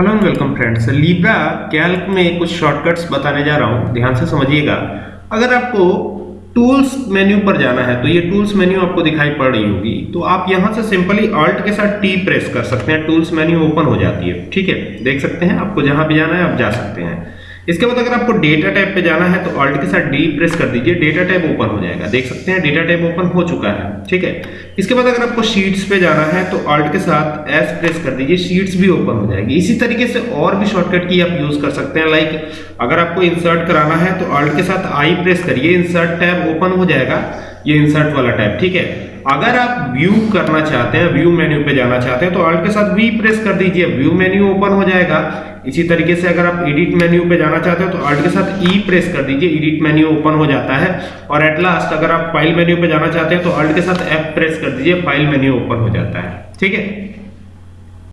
Hello and welcome friends Libre Calc में कुछ shortcuts बताने जा रहा हूँ। ध्यान से समझिएगा। अगर आपको टूल्स मेन्यू पर जाना है तो ये टूल्स मेन्यू आपको दिखाई पड़ रही होगी। तो आप यहाँ से सिंपली ऑल्ट के साथ टी प्रेस कर सकते हैं। टूल्स मेन्यू ओपन हो जाती है। ठीक है? देख सकते हैं? आपको जहाँ भी जाना है, आप जा सकते हैं। इसके बाद अगर आपको डेटा टैब पे जाना है तो ऑल्ट के साथ डी प्रेस कर दीजिए। डेटा टैब ओपन हो जाएगा। देख सकते हैं डेटा टैब ओपन हो चुका है। ठीक है? इसके बाद अगर आपको शीट्स पे जाना है तो ऑल्ट के साथ एस प्रेस कर दीजिए। शीट्स भी ओपन हो जाएगी। इसी तरीके से और भी शॉर्टकट की आप यूज़ कर सकते हैं। लाइक अगर आपको इंसर्ट कराना है तो ऑल्ट के साथ आई प्रेस करिए। इंसर्ट टैब ओपन हो जाएगा। ये इंसर्ट वाला टैब ठीक है? अगर आप व्यू करना चाहते हैं व्यू मेन्यू पे जाना चाहते हैं तो ऑल्ट के साथ वी प्रेस कर दीजिए। व्यू मेन्यू ओपन हो जाएगा। इसी तरीके से अगर आप एडिट मेन्यू पे जाना चाहते हैं तो ऑल्ट के साथ ई प्रेस कर दीजिए। एडिट मेन्यू ओपन हो जाता है। और एट लास्ट अगर आप फ़ाइल मेन्यू पे जाना चाहते हैं तो ऑल्ट के साथ एफ़ प्रेस कर दीजिए। फ़ाइल मेन्यू ओपन हो जाता है। ठीक है?